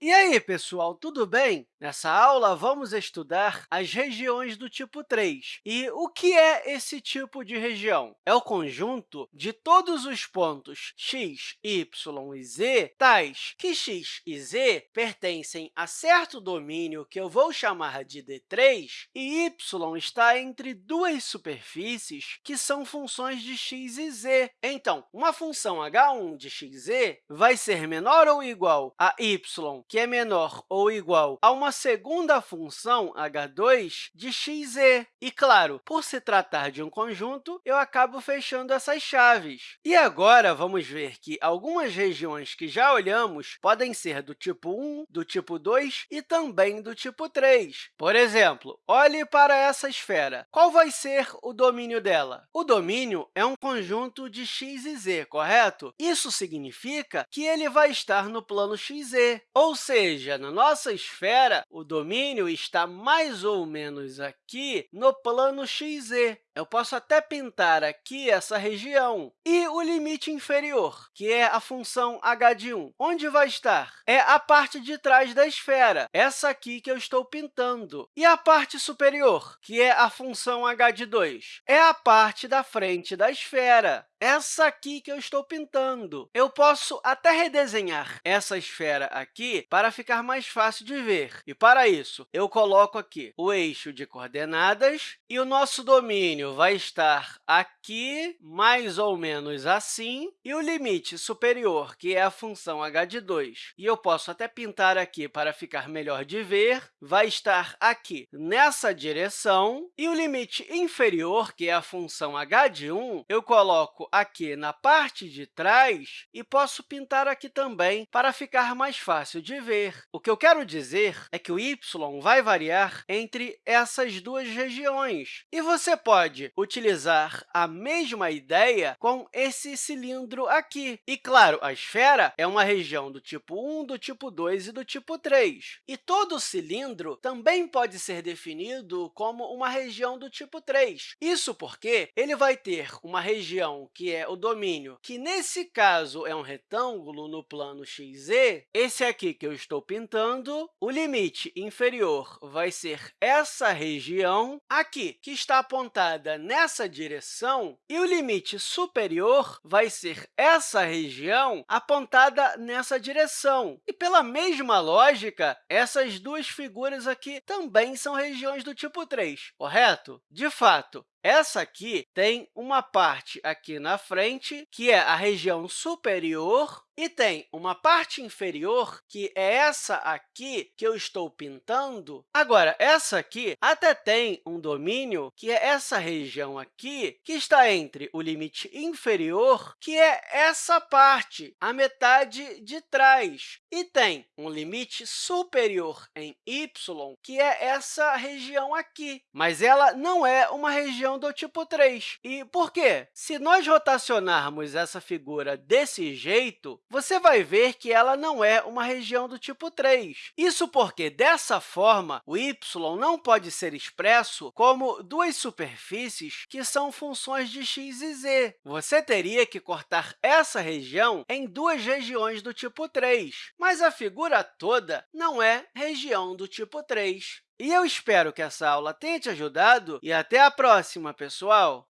E aí, pessoal, tudo bem? Nessa aula, vamos estudar as regiões do tipo 3. E o que é esse tipo de região? É o conjunto de todos os pontos x, y e z, tais que x e z pertencem a certo domínio que eu vou chamar de D3, e y está entre duas superfícies que são funções de x e z. Então, uma função h1 de xz vai ser menor ou igual a y que é menor ou igual a uma segunda função h2 de xz. E, claro, por se tratar de um conjunto, eu acabo fechando essas chaves. E agora, vamos ver que algumas regiões que já olhamos podem ser do tipo 1, do tipo 2 e também do tipo 3. Por exemplo, olhe para essa esfera. Qual vai ser o domínio dela? O domínio é um conjunto de x e z, correto? Isso significa que ele vai estar no plano xz, ou seja, na nossa esfera, o domínio está mais ou menos aqui no plano xz. Eu posso até pintar aqui essa região. E o limite inferior, que é a função h de 1, onde vai estar? É a parte de trás da esfera, essa aqui que eu estou pintando. E a parte superior, que é a função h de 2, é a parte da frente da esfera essa aqui que eu estou pintando. Eu posso até redesenhar essa esfera aqui para ficar mais fácil de ver. E, para isso, eu coloco aqui o eixo de coordenadas e o nosso domínio vai estar aqui, mais ou menos assim, e o limite superior, que é a função h de 2, e eu posso até pintar aqui para ficar melhor de ver, vai estar aqui nessa direção, e o limite inferior, que é a função h de 1, eu coloco aqui na parte de trás e posso pintar aqui também para ficar mais fácil de ver. O que eu quero dizer é que o y vai variar entre essas duas regiões. E você pode utilizar a mesma ideia com esse cilindro aqui. E, claro, a esfera é uma região do tipo 1, do tipo 2 e do tipo 3. E todo cilindro também pode ser definido como uma região do tipo 3. Isso porque ele vai ter uma região que é o domínio, que nesse caso é um retângulo no plano xz, esse aqui que eu estou pintando, o limite inferior vai ser essa região aqui, que está apontada nessa direção, e o limite superior vai ser essa região apontada nessa direção. E, pela mesma lógica, essas duas figuras aqui também são regiões do tipo 3, correto? De fato, essa aqui tem uma parte aqui na frente, que é a região superior, e tem uma parte inferior, que é essa aqui que eu estou pintando. Agora, essa aqui até tem um domínio, que é essa região aqui, que está entre o limite inferior, que é essa parte, a metade de trás, e tem um limite superior em y, que é essa região aqui. Mas ela não é uma região do tipo 3. E por quê? Se nós rotacionarmos essa figura desse jeito, você vai ver que ela não é uma região do tipo 3. Isso porque, dessa forma, o y não pode ser expresso como duas superfícies que são funções de x e z. Você teria que cortar essa região em duas regiões do tipo 3, mas a figura toda não é região do tipo 3. E eu espero que essa aula tenha te ajudado e até a próxima, pessoal!